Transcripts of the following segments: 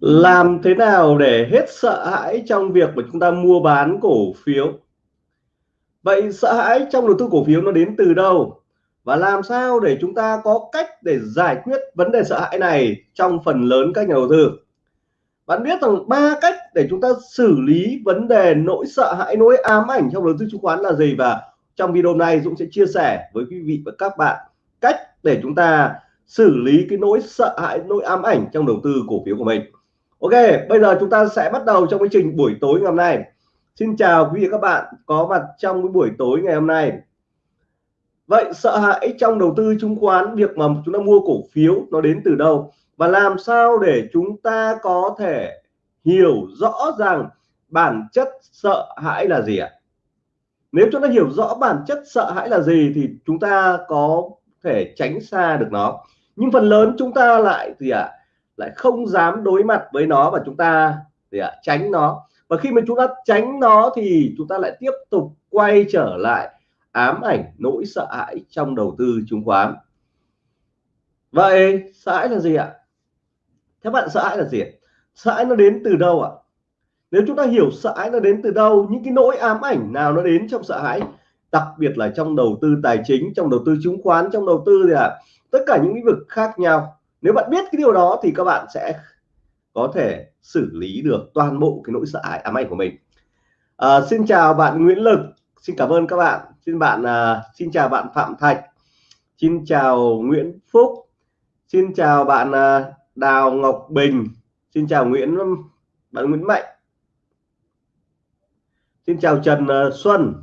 làm thế nào để hết sợ hãi trong việc mà chúng ta mua bán cổ phiếu? Vậy sợ hãi trong đầu tư cổ phiếu nó đến từ đâu? Và làm sao để chúng ta có cách để giải quyết vấn đề sợ hãi này trong phần lớn các nhà đầu tư? Bạn biết rằng ba cách để chúng ta xử lý vấn đề nỗi sợ hãi, nỗi ám ảnh trong đầu tư chứng khoán là gì? Và trong video này Dũng sẽ chia sẻ với quý vị và các bạn cách để chúng ta xử lý cái nỗi sợ hãi, nỗi ám ảnh trong đầu tư cổ phiếu của mình. Ok, bây giờ chúng ta sẽ bắt đầu trong quá trình buổi tối ngày hôm nay. Xin chào quý vị các bạn, có mặt trong cái buổi tối ngày hôm nay. Vậy sợ hãi trong đầu tư chứng khoán, việc mà chúng ta mua cổ phiếu nó đến từ đâu? Và làm sao để chúng ta có thể hiểu rõ rằng bản chất sợ hãi là gì ạ? Nếu chúng ta hiểu rõ bản chất sợ hãi là gì thì chúng ta có thể tránh xa được nó. Nhưng phần lớn chúng ta lại gì ạ? Lại không dám đối mặt với nó và chúng ta gì ạ, tránh nó. Và khi mà chúng ta tránh nó thì chúng ta lại tiếp tục quay trở lại ám ảnh nỗi sợ hãi trong đầu tư chứng khoán. Vậy sợ hãi là gì ạ? Theo bạn, sợ hãi là gì sợ hãi nó đến từ đâu ạ? Nếu chúng ta hiểu sợ hãi nó đến từ đâu, những cái nỗi ám ảnh nào nó đến trong sợ hãi, đặc biệt là trong đầu tư tài chính, trong đầu tư chứng khoán, trong đầu tư gì ạ? Tất cả những lĩnh vực khác nhau nếu bạn biết cái điều đó thì các bạn sẽ có thể xử lý được toàn bộ cái nỗi sợ hãi à, ám ảnh của mình. À, xin chào bạn Nguyễn Lực. Xin cảm ơn các bạn. Xin bạn uh, xin chào bạn Phạm Thạch. Xin chào Nguyễn Phúc. Xin chào bạn uh, Đào Ngọc Bình. Xin chào Nguyễn bạn Nguyễn Mạnh. Xin chào Trần uh, Xuân.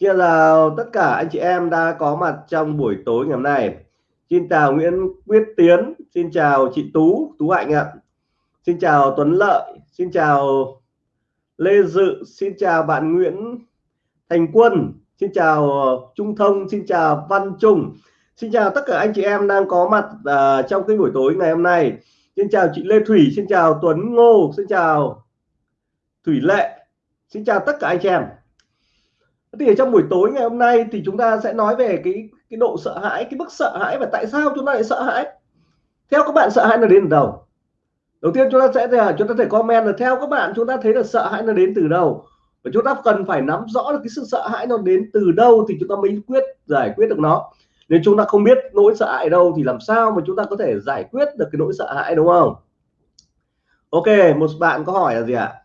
Xin chào tất cả anh chị em đã có mặt trong buổi tối ngày hôm nay xin chào Nguyễn Quyết Tiến xin chào chị Tú Tú Hạnh ạ. Xin chào Tuấn Lợi xin chào Lê Dự xin chào bạn Nguyễn Thành Quân xin chào Trung Thông xin chào Văn Trung. Xin chào tất cả anh chị em đang có mặt uh, trong cái buổi tối ngày hôm nay. Xin chào chị Lê Thủy xin chào Tuấn Ngô xin chào Thủy Lệ. Xin chào tất cả anh chị em. Thì ở trong buổi tối ngày hôm nay thì chúng ta sẽ nói về cái cái độ sợ hãi, cái mức sợ hãi và tại sao chúng ta lại sợ hãi? Theo các bạn, sợ hãi là đến từ đâu? Đầu tiên chúng ta sẽ, chúng ta thể comment là theo các bạn, chúng ta thấy là sợ hãi nó đến từ đâu? Và chúng ta cần phải nắm rõ được cái sự sợ hãi nó đến từ đâu thì chúng ta mới quyết giải quyết được nó. Nếu chúng ta không biết nỗi sợ hãi đâu thì làm sao mà chúng ta có thể giải quyết được cái nỗi sợ hãi, đúng không? Ok, một bạn có hỏi là gì ạ?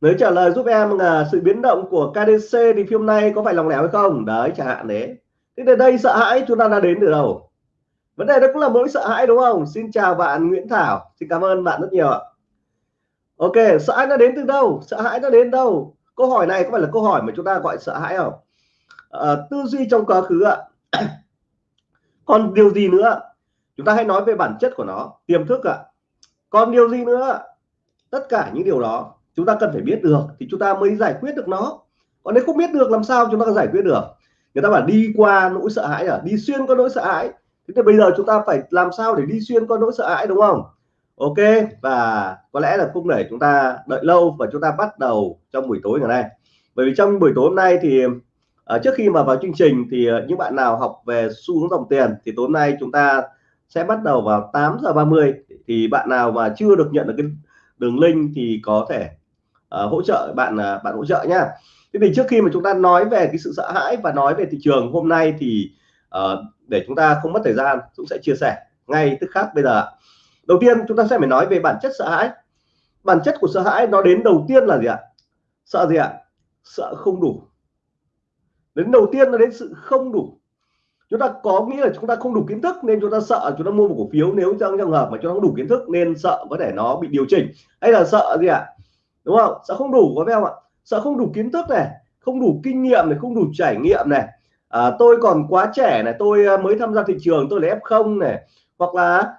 Nếu trả lời giúp em là sự biến động của KDC thì phim nay có phải lòng lẻo hay không? Đấy chẳng hạn đấy thế đến đây sợ hãi chúng ta đã đến từ đâu? Vấn đề đó cũng là mỗi sợ hãi đúng không? Xin chào bạn Nguyễn Thảo. Xin cảm ơn bạn rất nhiều ạ. Ok sợ hãi nó đến từ đâu? Sợ hãi nó đến đâu? Câu hỏi này có phải là câu hỏi mà chúng ta gọi sợ hãi không? À, tư duy trong quá khứ ạ. Còn điều gì nữa? Chúng ta hãy nói về bản chất của nó. Tiềm thức ạ. Còn điều gì nữa? Tất cả những điều đó chúng ta cần phải biết được thì chúng ta mới giải quyết được nó. Còn nếu không biết được làm sao chúng ta có giải quyết được? Người ta bảo đi qua nỗi sợ hãi à? Đi xuyên qua nỗi sợ hãi. Thế thì bây giờ chúng ta phải làm sao để đi xuyên qua nỗi sợ hãi đúng không? Ok và có lẽ là không để chúng ta đợi lâu và chúng ta bắt đầu trong buổi tối ngày nay. Bởi vì trong buổi tối hôm nay thì uh, trước khi mà vào chương trình thì uh, những bạn nào học về xu hướng dòng tiền thì tối nay chúng ta sẽ bắt đầu vào 8 giờ 30 thì bạn nào mà chưa được nhận được cái đường link thì có thể uh, hỗ trợ bạn uh, bạn hỗ trợ nhá. Thế thì trước khi mà chúng ta nói về cái sự sợ hãi và nói về thị trường hôm nay thì uh, để chúng ta không mất thời gian cũng sẽ chia sẻ ngay tức khắc bây giờ đầu tiên chúng ta sẽ phải nói về bản chất sợ hãi. Bản chất của sợ hãi nó đến đầu tiên là gì ạ? Sợ gì ạ? Sợ không đủ. Đến đầu tiên nó đến sự không đủ. Chúng ta có nghĩa là chúng ta không đủ kiến thức nên chúng ta sợ chúng ta mua một cổ phiếu nếu trong trường hợp mà chúng ta không đủ kiến thức nên sợ có thể nó bị điều chỉnh. Hay là sợ gì ạ? Đúng không? Sợ không đủ có phải không ạ? Sợ không đủ kiến thức này không đủ kinh nghiệm này không đủ trải nghiệm này. À, tôi còn quá trẻ này tôi à, mới tham gia thị trường tôi là f không này. Hoặc là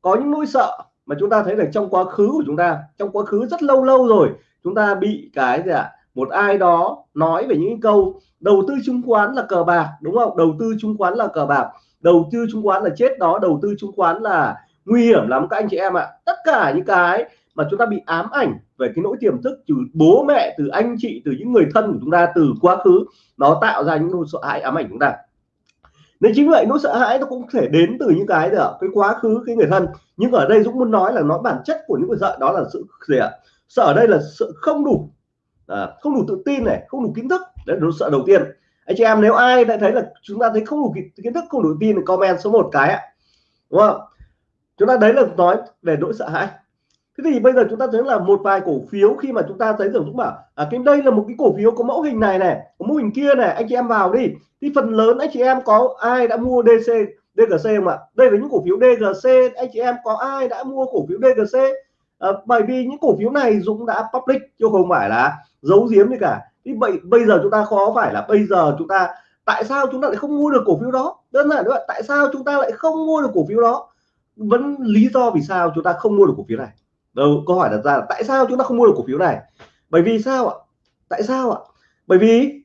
có những nỗi sợ mà chúng ta thấy là trong quá khứ của chúng ta trong quá khứ rất lâu lâu rồi chúng ta bị cái gì ạ? Một ai đó nói về những câu đầu tư chứng khoán là cờ bạc đúng không? Đầu tư chứng khoán là cờ bạc đầu tư chứng khoán là chết đó đầu tư chứng khoán là nguy hiểm lắm các anh chị em ạ. Tất cả những cái mà chúng ta bị ám ảnh về cái nỗi tiềm thức từ bố mẹ từ anh chị từ những người thân của chúng ta từ quá khứ nó tạo ra những nỗi sợ hãi ám ảnh chúng ta. Nên chính vậy nỗi sợ hãi nó cũng thể đến từ những cái được cái quá khứ cái người thân. Nhưng ở đây Dũng muốn nói là nó bản chất của những người sợ đó là sự gì ạ? Sợ ở đây là sự không đủ à, không đủ tự tin này không đủ kiến thức. Đấy là nỗi sợ đầu tiên. Anh chị em nếu ai đã thấy là chúng ta thấy không đủ kiến thức không đủ tin thì comment số một cái ạ. Đúng không? Chúng ta đấy là nói về nỗi sợ hãi thế thì bây giờ chúng ta thấy là một vài cổ phiếu khi mà chúng ta thấy rằng chúng bảo à, cái đây là một cái cổ phiếu có mẫu hình này này có mẫu hình kia này anh chị em vào đi. Thì phần lớn anh chị em có ai đã mua DC DGC không ạ? Đây là những cổ phiếu DGC anh chị em có ai đã mua cổ phiếu DGC à, ờ, bởi vì những cổ phiếu này Dũng đã public chứ không phải là giấu giếm gì cả. Thì bây, bây giờ chúng ta khó phải là bây giờ chúng ta tại sao chúng ta lại không mua được cổ phiếu đó? Đơn giản vậy tại sao chúng ta lại không mua được cổ phiếu đó? Vẫn lý do vì sao chúng ta không mua được cổ phiếu này đâu câu hỏi đặt ra là tại sao chúng ta không mua được cổ phiếu này? Bởi vì sao ạ? Tại sao ạ? Bởi vì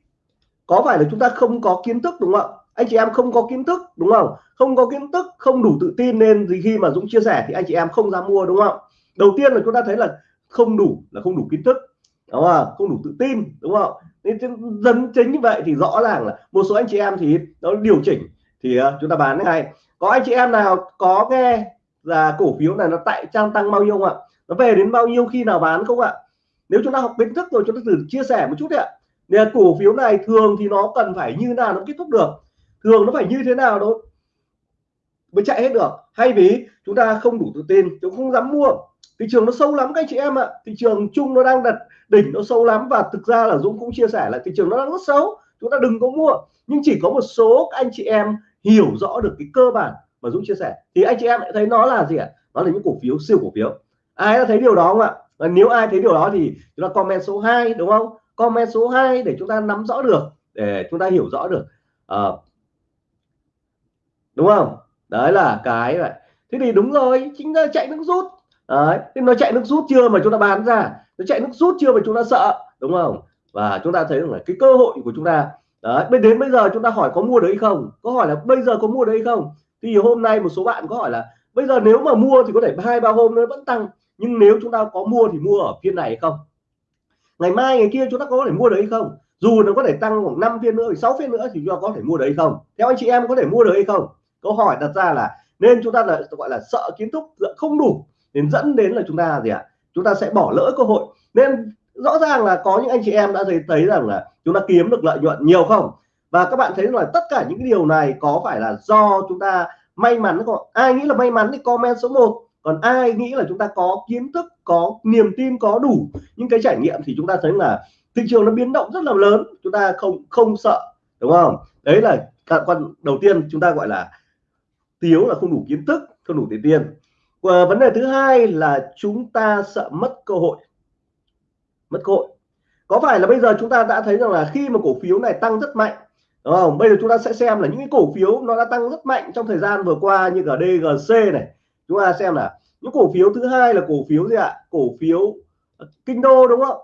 có phải là chúng ta không có kiến thức đúng không ạ? Anh chị em không có kiến thức đúng không? Không có kiến thức không đủ tự tin nên gì khi mà Dũng chia sẻ thì anh chị em không dám mua đúng không đầu tiên là chúng ta thấy là không đủ là không đủ kiến thức đúng không không đủ tự tin đúng không nên dẫn chính như vậy thì rõ ràng là một số anh chị em thì nó điều chỉnh thì uh, chúng ta bán ngay. Có anh chị em nào có nghe là cổ phiếu này nó tại trang tăng bao nhiêu không ạ? Nó về đến bao nhiêu khi nào bán không ạ? Nếu chúng ta học kiến thức rồi, chúng ta thử chia sẻ một chút đấy ạ. Nên cổ phiếu này thường thì nó cần phải như nào nó kết thúc được? Thường nó phải như thế nào đó mới chạy hết được? Hay vì chúng ta không đủ tự tin, chúng không dám mua? Thị trường nó sâu lắm các anh chị em ạ. Thị trường chung nó đang đặt đỉnh nó sâu lắm và thực ra là Dũng cũng chia sẻ là thị trường nó đang rất xấu, chúng ta đừng có mua. Nhưng chỉ có một số anh chị em hiểu rõ được cái cơ bản mà Dũng chia sẻ. Thì anh chị em lại thấy nó là gì ạ? Nó là những cổ phiếu, siêu cổ phiếu ai đã thấy điều đó không ạ? Và nếu ai thấy điều đó thì chúng ta comment số 2 đúng không? Comment số 2 để chúng ta nắm rõ được để chúng ta hiểu rõ được. À, đúng không? Đấy là cái vậy thế thì đúng rồi chính là chạy nước rút. Đấy thế nó chạy nước rút chưa mà chúng ta bán ra? Nó chạy nước rút chưa mà chúng ta sợ đúng không? Và chúng ta thấy là cái cơ hội của chúng ta đấy bên đến bây giờ chúng ta hỏi có mua được không? Có hỏi là bây giờ có mua được không? Thì hôm nay một số bạn có hỏi là bây giờ nếu mà mua thì có thể hai ba hôm nó vẫn tăng nhưng nếu chúng ta có mua thì mua ở phiên này hay không? Ngày mai, ngày kia chúng ta có thể mua được hay không? Dù nó có thể tăng khoảng 5 phiên nữa 6 phiên nữa thì chúng ta có thể mua được hay không? Theo anh chị em có thể mua được hay không? Câu hỏi đặt ra là nên chúng ta là, gọi là sợ kiến thức không đủ đến dẫn đến là chúng ta gì ạ? À? chúng ta sẽ bỏ lỡ cơ hội. Nên rõ ràng là có những anh chị em đã thấy thấy rằng là chúng ta kiếm được lợi nhuận nhiều không? Và các bạn thấy là tất cả những cái điều này có phải là do chúng ta may mắn không? Ai nghĩ là may mắn thì comment số 1 còn ai nghĩ là chúng ta có kiến thức, có niềm tin, có đủ những cái trải nghiệm thì chúng ta thấy là thị trường nó biến động rất là lớn, chúng ta không không sợ, đúng không? Đấy là quan đầu tiên chúng ta gọi là thiếu là không đủ kiến thức, không đủ tiền tiền. Và vấn đề thứ hai là chúng ta sợ mất cơ hội. Mất cơ hội. Có phải là bây giờ chúng ta đã thấy rằng là khi mà cổ phiếu này tăng rất mạnh, đúng không? Bây giờ chúng ta sẽ xem là những cái cổ phiếu nó đã tăng rất mạnh trong thời gian vừa qua như cả DGC này chúng ta xem là những cổ phiếu thứ hai là cổ phiếu gì ạ? Cổ phiếu ờ, kinh đô đúng không?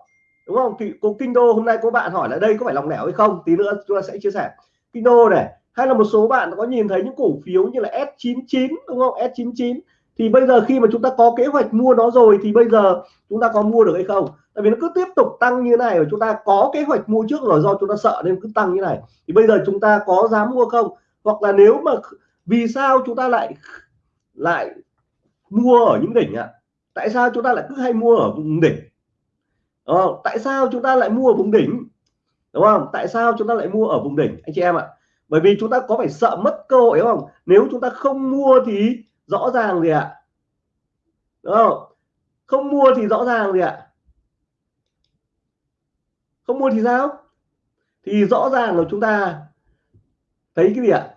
Đúng không? Thì cô kinh đô hôm nay có bạn hỏi là đây có phải lòng lẻo hay không? Tí nữa chúng ta sẽ chia sẻ. Kinh đô này, hay là một số bạn có nhìn thấy những cổ phiếu như là S99 đúng không? S99 thì bây giờ khi mà chúng ta có kế hoạch mua nó rồi thì bây giờ chúng ta có mua được hay không? Tại vì nó cứ tiếp tục tăng như này và chúng ta có kế hoạch mua trước rồi do chúng ta sợ nên cứ tăng như này. Thì bây giờ chúng ta có dám mua không? Hoặc là nếu mà vì sao chúng ta lại lại mua ở những đỉnh ạ. Tại sao chúng ta lại cứ hay mua ở vùng đỉnh? Ờ, tại sao chúng ta lại mua ở vùng đỉnh? Đúng không? Tại sao chúng ta lại mua ở vùng đỉnh anh chị em ạ? Bởi vì chúng ta có phải sợ mất cơ hội không? Nếu chúng ta không mua thì rõ ràng gì ạ? Đúng không? Không mua thì rõ ràng gì ạ? Không mua thì sao? Thì rõ ràng là chúng ta thấy cái gì ạ?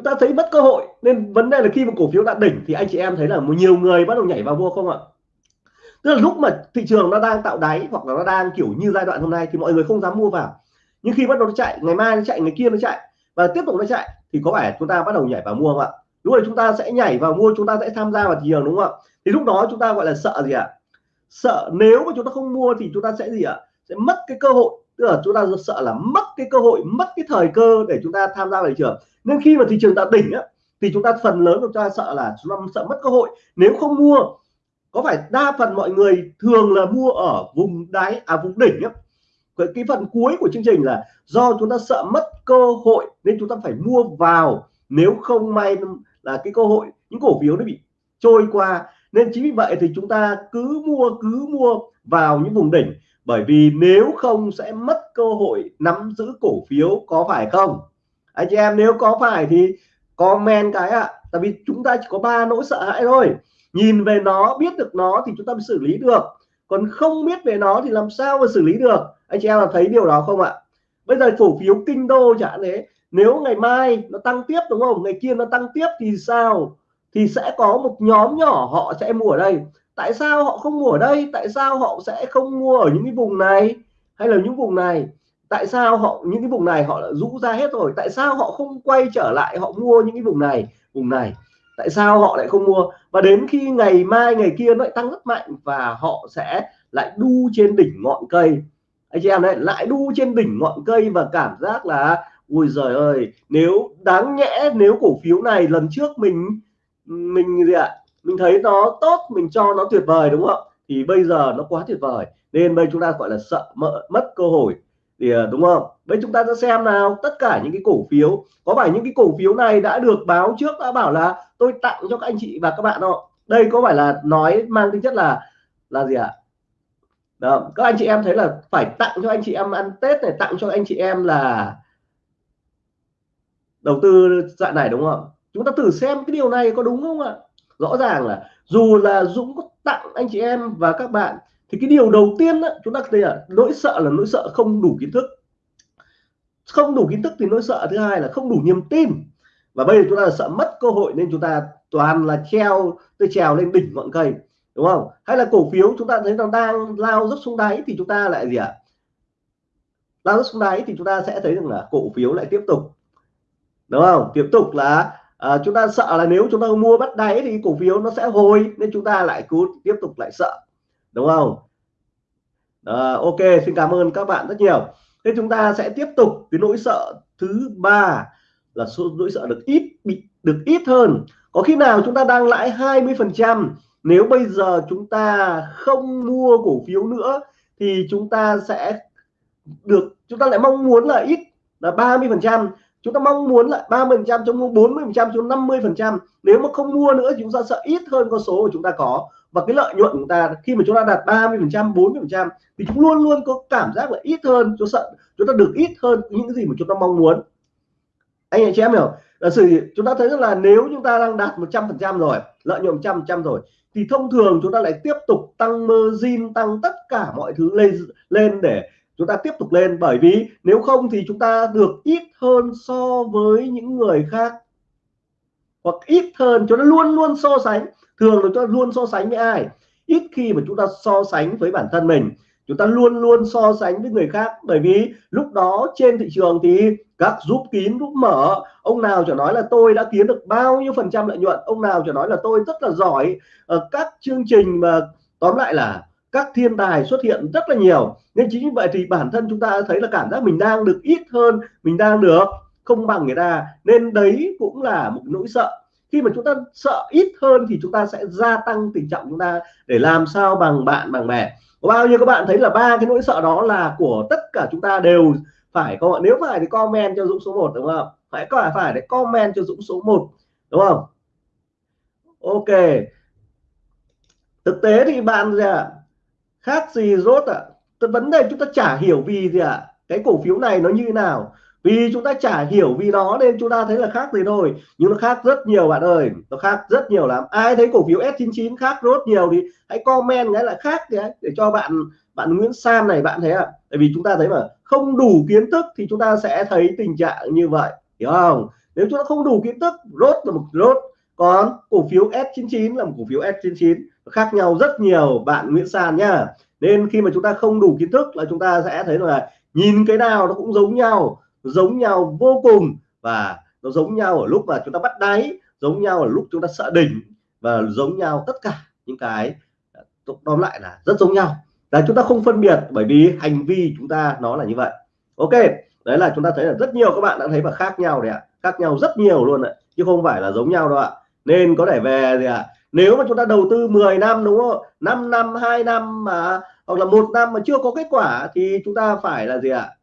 Chúng ta thấy mất cơ hội. Nên vấn đề là khi mà cổ phiếu đã đỉnh thì anh chị em thấy là một nhiều người bắt đầu nhảy vào mua không ạ? Tức là lúc mà thị trường nó đang tạo đáy hoặc là nó đang kiểu như giai đoạn hôm nay thì mọi người không dám mua vào. Nhưng khi bắt đầu nó chạy, ngày mai nó chạy, ngày kia nó chạy và tiếp tục nó chạy thì có phải chúng ta bắt đầu nhảy vào mua không ạ? Lúc này chúng ta sẽ nhảy vào mua, chúng ta sẽ tham gia vào thị trường đúng không ạ? Thì lúc đó chúng ta gọi là sợ gì ạ? Sợ nếu mà chúng ta không mua thì chúng ta sẽ gì ạ? Sẽ mất cái cơ hội. Tức là chúng ta sợ là mất cái cơ hội, mất cái thời cơ để chúng ta tham gia vào thị trường nên khi mà thị trường đã đỉnh á, thì chúng ta phần lớn chúng ta sợ là chúng ta sợ mất cơ hội. Nếu không mua, có phải đa phần mọi người thường là mua ở vùng đáy à vùng đỉnh á cái phần cuối của chương trình là do chúng ta sợ mất cơ hội nên chúng ta phải mua vào. Nếu không may là cái cơ hội, những cổ phiếu nó bị trôi qua. Nên chính vì vậy thì chúng ta cứ mua cứ mua vào những vùng đỉnh. Bởi vì nếu không sẽ mất cơ hội nắm giữ cổ phiếu có phải không? Anh chị em, nếu có phải thì comment cái ạ. À. tại vì chúng ta chỉ có ba nỗi sợ hãi thôi. Nhìn về nó, biết được nó thì chúng ta mới xử lý được. Còn không biết về nó thì làm sao mà xử lý được? Anh chị em là thấy điều đó không ạ? Bây giờ cổ phiếu kinh đô chẳng thế. Nếu ngày mai nó tăng tiếp đúng không? Ngày kia nó tăng tiếp thì sao? Thì sẽ có một nhóm nhỏ họ sẽ mua ở đây. Tại sao họ không mua ở đây? Tại sao họ sẽ không mua ở những cái vùng này? Hay là những vùng này? Tại sao họ những cái vùng này họ đã rũ ra hết rồi? Tại sao họ không quay trở lại họ mua những cái vùng này? Vùng này tại sao họ lại không mua? Và đến khi ngày mai ngày kia nó lại tăng rất mạnh và họ sẽ lại đu trên đỉnh ngọn cây. Anh chị em đấy lại đu trên đỉnh ngọn cây và cảm giác là ui giời ơi nếu đáng nhẽ nếu cổ phiếu này lần trước mình mình gì ạ? Mình thấy nó tốt mình cho nó tuyệt vời đúng không thì bây giờ nó quá tuyệt vời. Nên bây chúng ta gọi là sợ mỡ, mất cơ hội thì ờ, đúng không? Vậy chúng ta sẽ xem nào. Tất cả những cái cổ phiếu, có phải những cái cổ phiếu này đã được báo trước đã bảo là tôi tặng cho các anh chị và các bạn không? Đây có phải là nói mang tính chất là là gì ạ? Đó, các anh chị em thấy là phải tặng cho anh chị em ăn tết này, tặng cho anh chị em là đầu tư dạng này, đúng không? Chúng ta thử xem cái điều này có đúng không ạ? Rõ ràng là dù là Dũng có tặng anh chị em và các bạn thì cái điều đầu tiên đó, chúng ta thấy là nỗi sợ là nỗi sợ không đủ kiến thức. Không đủ kiến thức thì nỗi sợ thứ hai là không đủ niềm tin. Và bây giờ chúng ta là sợ mất cơ hội nên chúng ta toàn là treo tôi trèo lên đỉnh ngọn cây đúng không? Hay là cổ phiếu chúng ta thấy nó đang lao dốc xuống đáy thì chúng ta lại gì ạ? À? lao dốc xuống đáy thì chúng ta sẽ thấy rằng là cổ phiếu lại tiếp tục đúng không? Tiếp tục là à, chúng ta sợ là nếu chúng ta mua bắt đáy thì cổ phiếu nó sẽ hồi nên chúng ta lại cứ tiếp tục lại sợ đúng không? À, ok xin cảm ơn các bạn rất nhiều. Thế chúng ta sẽ tiếp tục cái nỗi sợ thứ ba là số nỗi sợ được ít bị được ít hơn. Có khi nào chúng ta đang lãi 20 phần trăm? Nếu bây giờ chúng ta không mua cổ phiếu nữa thì chúng ta sẽ được chúng ta lại mong muốn là ít là 30 phần trăm. Chúng ta mong muốn là 30 phần trăm cho 40 phần trăm cho 50 phần trăm. Nếu mà không mua nữa chúng ta sợ ít hơn con số của chúng ta có và cái lợi nhuận của ta khi mà chúng ta đạt 30 phần trăm 40 phần trăm thì chúng luôn luôn có cảm giác là ít hơn chúng sợ chúng ta được ít hơn những cái gì mà chúng ta mong muốn anh chị em hiểu là sự chúng ta thấy rất là nếu chúng ta đang đạt 100 phần trăm rồi lợi nhuận trăm trăm rồi thì thông thường chúng ta lại tiếp tục tăng margin tăng tất cả mọi thứ lên lên để chúng ta tiếp tục lên bởi vì nếu không thì chúng ta được ít hơn so với những người khác hoặc ít hơn chúng ta luôn luôn so sánh thường là chúng ta luôn so sánh với ai? Ít khi mà chúng ta so sánh với bản thân mình. Chúng ta luôn luôn so sánh với người khác. Bởi vì lúc đó trên thị trường thì các giúp kín, giúp mở, ông nào chỉ nói là tôi đã kiếm được bao nhiêu phần trăm lợi nhuận, ông nào chỉ nói là tôi rất là giỏi. Ở các chương trình mà, tóm lại là các thiên tài xuất hiện rất là nhiều. Nên chính vì vậy thì bản thân chúng ta thấy là cảm giác mình đang được ít hơn, mình đang được không bằng người ta. Nên đấy cũng là một nỗi sợ khi mà chúng ta sợ ít hơn thì chúng ta sẽ gia tăng tình trạng chúng ta để làm sao bằng bạn, bằng bè có bao nhiêu các bạn thấy là ba cái nỗi sợ đó là của tất cả chúng ta đều phải không nếu phải thì comment cho Dũng số 1 đúng không? Phải, có phải để comment cho Dũng số 1 đúng không? Ok. Thực tế thì bạn gì ạ? Khác gì rốt ạ? À? vấn đề chúng ta chả hiểu vì gì ạ? À? cái cổ phiếu này nó như thế nào? Vì chúng ta chả hiểu vì đó nên chúng ta thấy là khác gì thôi nhưng nó khác rất nhiều, bạn ơi. Nó khác rất nhiều lắm. Ai thấy cổ phiếu S99 khác rất nhiều thì hãy comment cái là khác đấy để cho bạn bạn Nguyễn Sam này, bạn thấy ạ. À? tại vì chúng ta thấy mà, không đủ kiến thức thì chúng ta sẽ thấy tình trạng như vậy. Hiểu không? Nếu chúng ta không đủ kiến thức, rốt là một, rốt. Còn cổ phiếu S99 là một cổ phiếu S99 khác nhau rất nhiều, bạn Nguyễn Sam nhá. Nên khi mà chúng ta không đủ kiến thức là chúng ta sẽ thấy là nhìn cái nào nó cũng giống nhau giống nhau vô cùng và nó giống nhau ở lúc mà chúng ta bắt đáy, giống nhau ở lúc chúng ta sợ đỉnh và giống nhau tất cả những cái à, tóm lại là rất giống nhau là chúng ta không phân biệt bởi vì hành vi chúng ta nó là như vậy ok, đấy là chúng ta thấy là rất nhiều các bạn đã thấy và khác nhau đấy ạ, khác nhau rất nhiều luôn ạ, chứ không phải là giống nhau đâu ạ nên có thể về gì ạ à, nếu mà chúng ta đầu tư 10 năm đúng không 5 năm 2 năm mà, hoặc là một năm mà chưa có kết quả thì chúng ta phải là gì ạ à?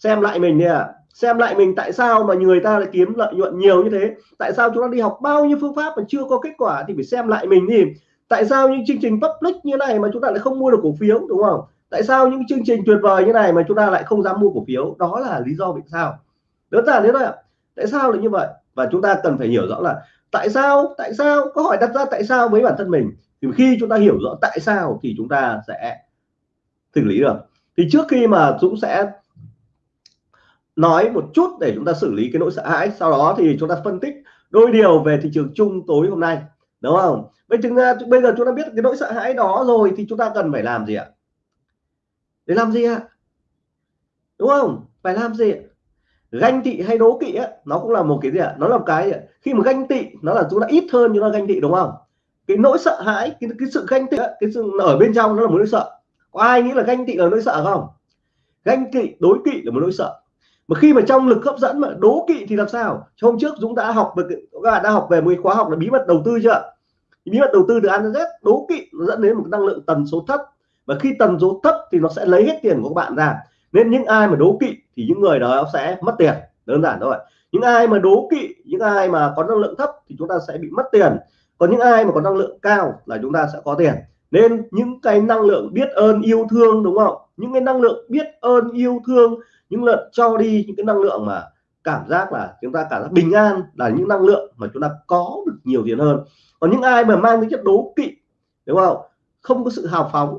Xem lại mình đi à. xem lại mình tại sao mà người ta lại kiếm lợi nhuận nhiều như thế? Tại sao chúng ta đi học bao nhiêu phương pháp mà chưa có kết quả thì phải xem lại mình đi. Tại sao những chương trình public như này mà chúng ta lại không mua được cổ phiếu, đúng không? Tại sao những chương trình tuyệt vời như này mà chúng ta lại không dám mua cổ phiếu? Đó là lý do vì sao. Đơn giản thế thôi ạ. Tại sao lại như vậy? Và chúng ta cần phải hiểu rõ là tại sao tại sao? Có hỏi đặt ra tại sao với bản thân mình. Thì khi chúng ta hiểu rõ tại sao thì chúng ta sẽ xử lý được. Thì trước khi mà Dũng sẽ nói một chút để chúng ta xử lý cái nỗi sợ hãi. Sau đó thì chúng ta phân tích đôi điều về thị trường chung tối hôm nay đúng không? Bây ta à, bây giờ chúng ta biết cái nỗi sợ hãi đó rồi thì chúng ta cần phải làm gì ạ? Để làm gì ạ? Đúng không? Phải làm gì ganh tị hay đố kỵ á nó cũng là một cái gì ạ? Nó là một cái khi mà ganh tị nó là chúng ta ít hơn nhưng nó ganh tị đúng không? Cái nỗi sợ hãi cái, cái sự ganh tị cái sự ở bên trong nó là một nỗi sợ. Có ai nghĩ là ganh tị là nỗi sợ không? Ganh tị đối kỵ là một nỗi sợ mà khi mà trong lực hấp dẫn mà đố kỵ thì làm sao? Hôm trước Dũng đã học về các bạn đã học về một khóa học là bí mật đầu tư chưa bí mật đầu tư từ ăn đến Z, đố kỵ nó dẫn đến một năng lượng tần số thấp. Và khi tần số thấp thì nó sẽ lấy hết tiền của các bạn ra. Nên những ai mà đố kỵ thì những người đó sẽ mất tiền. Đơn giản thôi những ai mà đố kỵ, những ai mà có năng lượng thấp thì chúng ta sẽ bị mất tiền. Còn những ai mà có năng lượng cao là chúng ta sẽ có tiền. Nên những cái năng lượng biết ơn, yêu thương, đúng không? Những cái năng lượng biết ơn, yêu thương những lượng cho đi những cái năng lượng mà cảm giác là chúng ta cảm giác bình an là những năng lượng mà chúng ta có được nhiều tiền hơn còn những ai mà mang tính chất đố kỵ đúng không không có sự hào phóng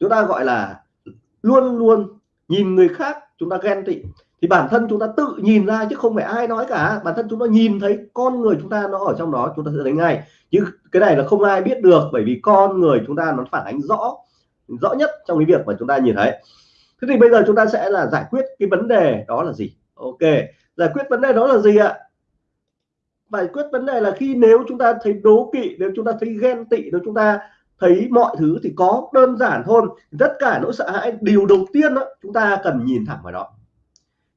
chúng ta gọi là luôn luôn nhìn người khác chúng ta ghen tị thì bản thân chúng ta tự nhìn ra chứ không phải ai nói cả bản thân chúng ta nhìn thấy con người chúng ta nó ở trong đó chúng ta sẽ thấy ngay chứ cái này là không ai biết được bởi vì con người chúng ta nó phản ánh rõ rõ nhất trong cái việc mà chúng ta nhìn thấy thế thì bây giờ chúng ta sẽ là giải quyết cái vấn đề đó là gì? Ok, giải quyết vấn đề đó là gì ạ? Giải quyết vấn đề là khi nếu chúng ta thấy đố kỵ, nếu chúng ta thấy ghen tị, nếu chúng ta thấy mọi thứ thì có đơn giản thôi tất cả nỗi sợ hãi, điều đầu tiên đó chúng ta cần nhìn thẳng vào đó.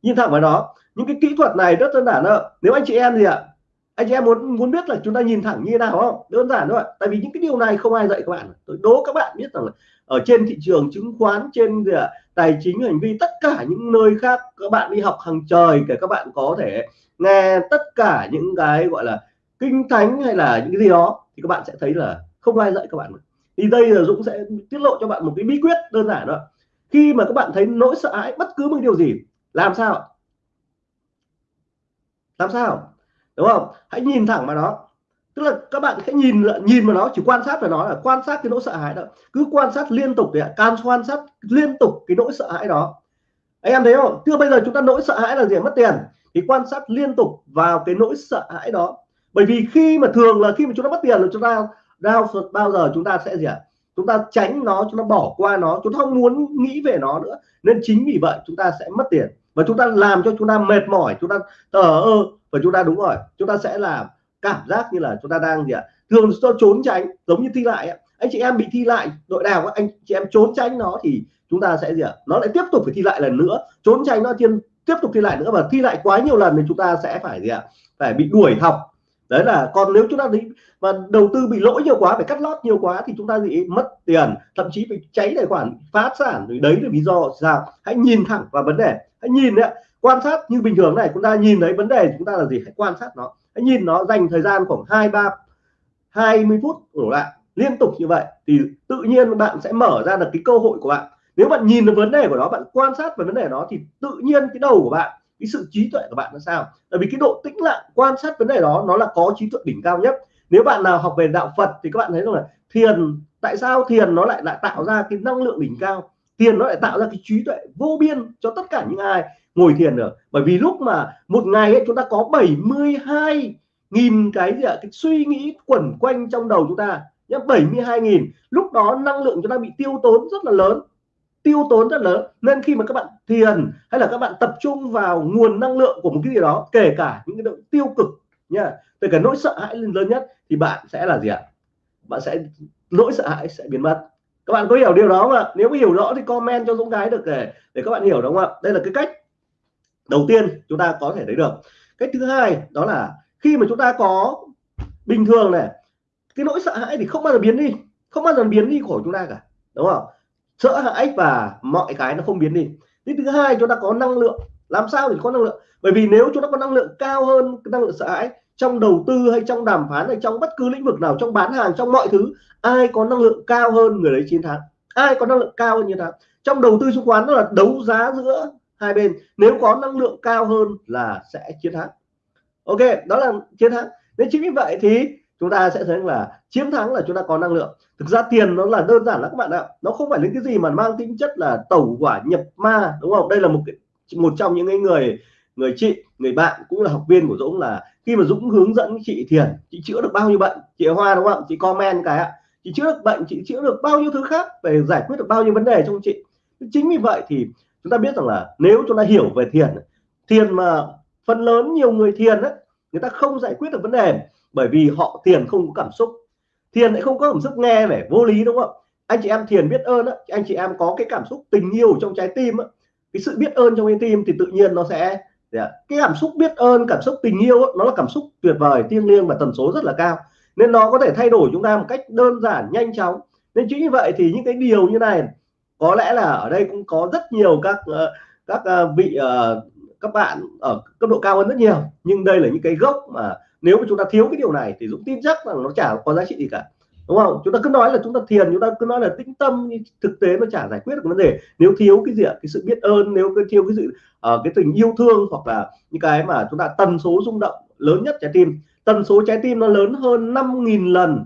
Nhìn thẳng vào đó. Những cái kỹ thuật này rất đơn giản đó nếu anh chị em gì ạ? Anh chị em muốn muốn biết là chúng ta nhìn thẳng như thế nào không? Đơn giản thôi tại vì những cái điều này không ai dạy các bạn. Tôi đố các bạn biết rằng là ở trên thị trường chứng khoán, trên gì ạ? Tài chính, hành vi, tất cả những nơi khác, các bạn đi học hàng trời để các bạn có thể nghe tất cả những cái gọi là kinh thánh hay là những cái gì đó, thì các bạn sẽ thấy là không ai dạy các bạn thì đây là Dũng sẽ tiết lộ cho bạn một cái bí quyết đơn giản đó khi mà các bạn thấy nỗi sợ hãi bất cứ một điều gì, làm sao làm sao? Đúng không? Hãy nhìn thẳng vào nó tức là các bạn hãy nhìn nhìn vào nó chỉ quan sát về nó là quan sát cái nỗi sợ hãi đó cứ quan sát liên tục để can quan sát liên tục cái nỗi sợ hãi đó anh em thấy không chưa bây giờ chúng ta nỗi sợ hãi là gì mất tiền thì quan sát liên tục vào cái nỗi sợ hãi đó bởi vì khi mà thường là khi mà chúng ta mất tiền là chúng ta đau bao giờ chúng ta sẽ gì ạ chúng ta tránh nó chúng ta bỏ qua nó chúng ta không muốn nghĩ về nó nữa nên chính vì vậy chúng ta sẽ mất tiền và chúng ta làm cho chúng ta mệt mỏi chúng ta tờ ơ và chúng ta đúng rồi chúng ta sẽ làm cảm giác như là chúng ta đang gì ạ? Thường do trốn tránh, giống như thi lại anh chị em bị thi lại, đội nào anh chị em trốn tránh nó thì chúng ta sẽ gì ạ? Nó lại tiếp tục phải thi lại lần nữa. Trốn tránh nó thiên, tiếp tục thi lại nữa và thi lại quá nhiều lần thì chúng ta sẽ phải gì ạ? Phải bị đuổi học. Đấy là còn nếu chúng ta thấy mà đầu tư bị lỗi nhiều quá, phải cắt lót nhiều quá thì chúng ta gì mất tiền, thậm chí bị cháy tài khoản, phá sản. Rồi đấy là lý do sao. Hãy nhìn thẳng vào vấn đề. Hãy nhìn đấy quan sát như bình thường này, chúng ta nhìn thấy vấn đề chúng ta là gì? Hãy quan sát nó anh nhìn nó dành thời gian khoảng hai, ba, hai mươi phút đổ lại, liên tục như vậy thì tự nhiên bạn sẽ mở ra được cái cơ hội của bạn. Nếu bạn nhìn được vấn đề của nó, bạn quan sát về vấn đề đó thì tự nhiên cái đầu của bạn, cái sự trí tuệ của bạn là sao? Tại vì cái độ tĩnh lặng quan sát vấn đề đó nó là có trí tuệ đỉnh cao nhất. Nếu bạn nào học về đạo Phật thì các bạn thấy rằng là thiền, tại sao thiền nó lại lại tạo ra cái năng lượng đỉnh cao? Thiền nó lại tạo ra cái trí tuệ vô biên cho tất cả những ai ngồi thiền được. Bởi vì lúc mà một ngày ấy, chúng ta có 72 nghìn cái gì ạ cái suy nghĩ quẩn quanh trong đầu chúng ta nhá 72 nghìn. Lúc đó năng lượng chúng ta bị tiêu tốn rất là lớn tiêu tốn rất lớn. Nên khi mà các bạn thiền hay là các bạn tập trung vào nguồn năng lượng của một cái gì đó kể cả những cái động tiêu cực nha kể cả nỗi sợ hãi lớn nhất thì bạn sẽ là gì ạ? Bạn sẽ nỗi sợ hãi sẽ biến mất. Các bạn có hiểu điều đó không ạ? Nếu có hiểu rõ thì comment cho Dũng cái được để để các bạn hiểu đúng không ạ? Đây là cái cách đầu tiên chúng ta có thể thấy được. Cái thứ hai đó là khi mà chúng ta có bình thường này, cái nỗi sợ hãi thì không bao giờ biến đi, không bao giờ biến đi khỏi chúng ta cả, đúng không? Sợ hãi và mọi cái nó không biến đi. Cái thứ hai chúng ta có năng lượng. Làm sao để có năng lượng? Bởi vì nếu chúng ta có năng lượng cao hơn năng lượng sợ hãi trong đầu tư hay trong đàm phán hay trong bất cứ lĩnh vực nào, trong bán hàng, trong mọi thứ, ai có năng lượng cao hơn người đấy chiến thắng? Ai có năng lượng cao hơn như thế trong đầu tư chứng khoán đó là đấu giá giữa hai bên. Nếu có năng lượng cao hơn là sẽ chiến thắng. Ok, đó là chiến thắng. Nên chính vì vậy thì chúng ta sẽ thấy là chiến thắng là chúng ta có năng lượng. Thực ra tiền nó là đơn giản lắm các bạn ạ. Nó không phải là cái gì mà mang tính chất là tẩu quả nhập ma, đúng không? Đây là một cái, một trong những cái người người chị, người bạn cũng là học viên của Dũng là khi mà Dũng hướng dẫn chị Thiền, chị chữa được bao nhiêu bệnh? Chị Hoa đúng không? Chị comment cái ạ. Chị chữa được bệnh, chị chữa được bao nhiêu thứ khác về giải quyết được bao nhiêu vấn đề trong chị. Chính vì vậy thì chúng ta biết rằng là nếu chúng ta hiểu về thiền thiền mà phần lớn nhiều người thiền ấy, người ta không giải quyết được vấn đề bởi vì họ thiền không có cảm xúc. Thiền lại không có cảm xúc nghe vẻ vô lý đúng không anh chị em thiền biết ơn ấy, anh chị em có cái cảm xúc tình yêu trong trái tim ấy, cái sự biết ơn trong trái tim thì tự nhiên nó sẽ dạ, cái cảm xúc biết ơn cảm xúc tình yêu nó là cảm xúc tuyệt vời thiêng liêng và tần số rất là cao. Nên nó có thể thay đổi chúng ta một cách đơn giản nhanh chóng. Nên chính như vậy thì những cái điều như này có lẽ là ở đây cũng có rất nhiều các ờ, các ờ, vị ờ, các bạn ở cấp độ cao hơn rất nhiều. Nhưng đây là những cái gốc mà nếu mà chúng ta thiếu cái điều này thì Dũng tin chắc rằng nó chả có giá trị gì cả. Đúng không? Chúng ta cứ nói là chúng ta thiền chúng ta cứ nói là tĩnh tâm thực tế nó chả giải quyết được vấn đề. Nếu thiếu cái gì ạ? Cái sự biết ơn nếu cái thiếu cái sự uh, cái tình yêu thương hoặc là những cái mà chúng ta tần số rung động lớn nhất trái tim. Tần số trái tim nó lớn hơn 5.000 lần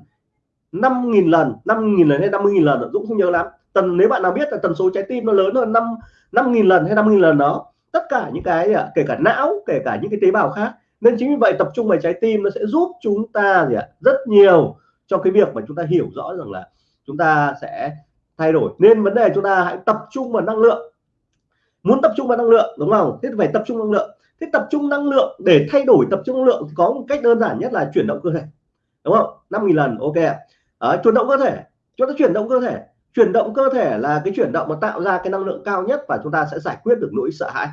5.000 lần 5.000 lần hay 50.000 lần Dũng không nhớ lắm tần nếu bạn nào biết là tần số trái tim nó lớn hơn 5 5.000 lần hay năm nghìn lần đó tất cả những cái à, kể cả não kể cả những cái tế bào khác. Nên chính vì vậy tập trung vào trái tim nó sẽ giúp chúng ta gì ạ? Rất nhiều cho cái việc mà chúng ta hiểu rõ rằng là chúng ta sẽ thay đổi. Nên vấn đề chúng ta hãy tập trung vào năng lượng. Muốn tập trung vào năng lượng đúng không? Thế phải tập trung năng lượng. Thế tập trung năng lượng để thay đổi tập trung năng lượng thì có một cách đơn giản nhất là chuyển động cơ thể. Đúng không? 5.000 lần ok à, ờ, chuyển động cơ thể. Chúng ta chuyển động cơ thể chuyển động cơ thể là cái chuyển động mà tạo ra cái năng lượng cao nhất và chúng ta sẽ giải quyết được nỗi sợ hãi.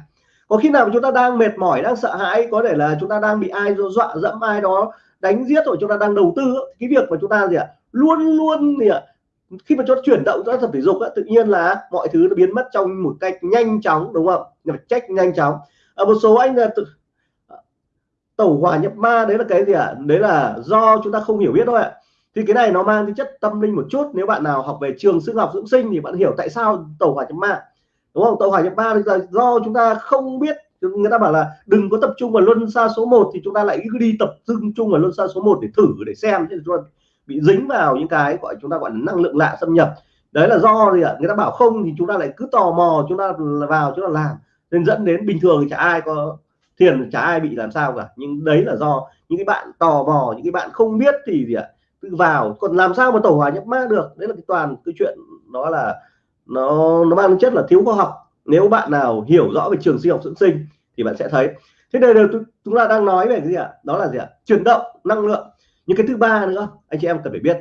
Có khi nào chúng ta đang mệt mỏi, đang sợ hãi, có thể là chúng ta đang bị ai dọa dẫm, ai đó đánh giết rồi chúng ta đang đầu tư, cái việc mà chúng ta gì ạ, luôn luôn gì ạ, khi mà cho chuyển động ra tập thể dục tự nhiên là mọi thứ nó biến mất trong một cách nhanh chóng, đúng không? Nhập trách nhanh chóng. Ở một số anh là tự, tẩu hỏa nhập ma, đấy là cái gì ạ? À? đấy là do chúng ta không hiểu biết thôi ạ thì cái này nó mang tính chất tâm linh một chút. Nếu bạn nào học về trường sư học dưỡng sinh thì bạn hiểu tại sao tẩu hỏa nhập ma. Đúng không? Tẩu hỏa nhập ma là do chúng ta không biết. Người ta bảo là đừng có tập trung vào luân xa số 1 thì chúng ta lại cứ đi tập trung vào luân xa số 1 để thử, để xem. Thế chúng ta bị dính vào những cái gọi chúng ta gọi là năng lượng lạ xâm nhập. Đấy là do gì ạ? Người ta bảo không thì chúng ta lại cứ tò mò chúng ta vào chúng ta làm. Nên dẫn đến bình thường thì chả ai có thiền, chả ai bị làm sao cả. Nhưng đấy là do những cái bạn tò mò, những cái bạn không biết thì gì ạ? Cứ vào. Còn làm sao mà tổ hòa nhập ma được? Đấy là cái toàn cái chuyện đó là nó nó mang chất là thiếu khoa học. Nếu bạn nào hiểu rõ về trường sinh học dưỡng sinh thì bạn sẽ thấy. Thế đây là chúng ta đang nói về cái gì ạ? Đó là gì ạ? Chuyển động năng lượng. Những cái thứ ba nữa, anh chị em cần phải biết.